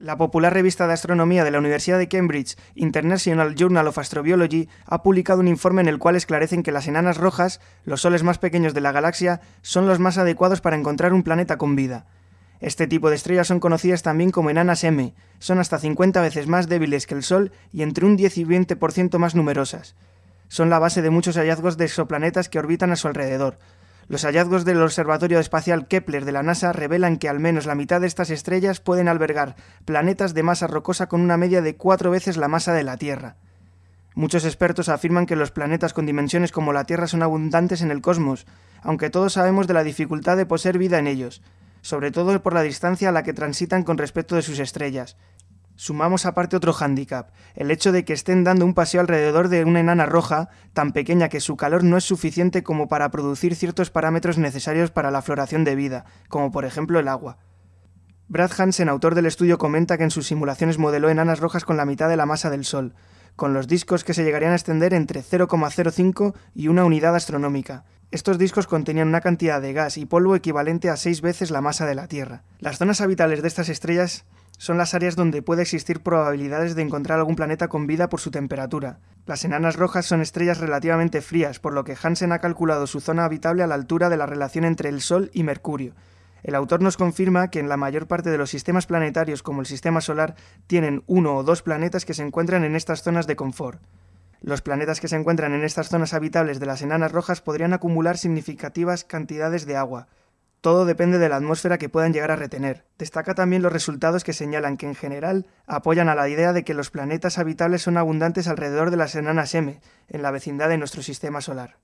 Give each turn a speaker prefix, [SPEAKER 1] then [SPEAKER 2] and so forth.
[SPEAKER 1] La popular revista de astronomía de la Universidad de Cambridge, International Journal of Astrobiology, ha publicado un informe en el cual esclarecen que las enanas rojas, los soles más pequeños de la galaxia, son los más adecuados para encontrar un planeta con vida. Este tipo de estrellas son conocidas también como enanas M, son hasta 50 veces más débiles que el Sol y entre un 10 y 20% más numerosas. Son la base de muchos hallazgos de exoplanetas que orbitan a su alrededor, los hallazgos del Observatorio Espacial Kepler de la NASA revelan que al menos la mitad de estas estrellas pueden albergar planetas de masa rocosa con una media de cuatro veces la masa de la Tierra. Muchos expertos afirman que los planetas con dimensiones como la Tierra son abundantes en el cosmos, aunque todos sabemos de la dificultad de poseer vida en ellos, sobre todo por la distancia a la que transitan con respecto de sus estrellas, Sumamos aparte otro hándicap, el hecho de que estén dando un paseo alrededor de una enana roja, tan pequeña que su calor no es suficiente como para producir ciertos parámetros necesarios para la floración de vida, como por ejemplo el agua. Brad Hansen, autor del estudio, comenta que en sus simulaciones modeló enanas rojas con la mitad de la masa del Sol, con los discos que se llegarían a extender entre 0,05 y una unidad astronómica. Estos discos contenían una cantidad de gas y polvo equivalente a seis veces la masa de la Tierra. Las zonas habitables de estas estrellas son las áreas donde puede existir probabilidades de encontrar algún planeta con vida por su temperatura. Las enanas rojas son estrellas relativamente frías, por lo que Hansen ha calculado su zona habitable a la altura de la relación entre el Sol y Mercurio. El autor nos confirma que en la mayor parte de los sistemas planetarios como el sistema solar tienen uno o dos planetas que se encuentran en estas zonas de confort. Los planetas que se encuentran en estas zonas habitables de las enanas rojas podrían acumular significativas cantidades de agua, todo depende de la atmósfera que puedan llegar a retener. Destaca también los resultados que señalan que en general apoyan a la idea de que los planetas habitables son abundantes alrededor de las enanas M, en la vecindad de nuestro sistema solar.